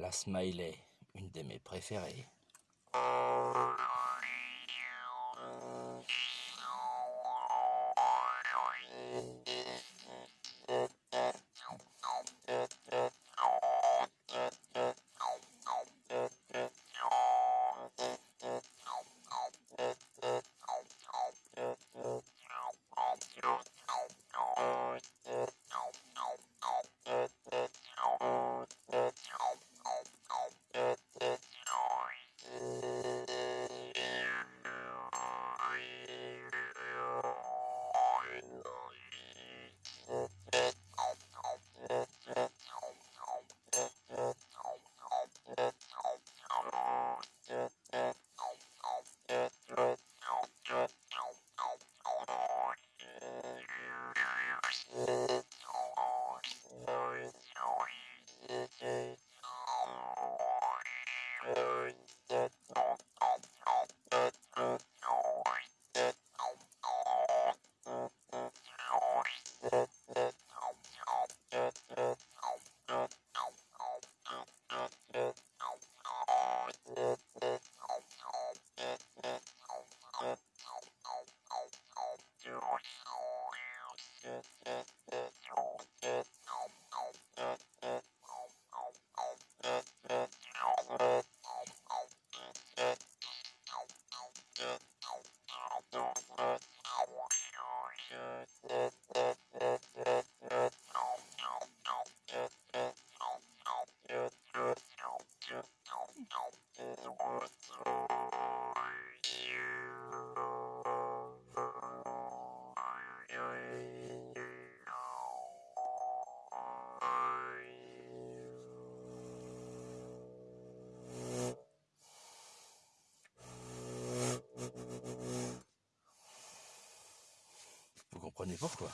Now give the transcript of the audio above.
La smiley, une de mes préférées. Yeah, yeah. Vous comprenais pourquoi.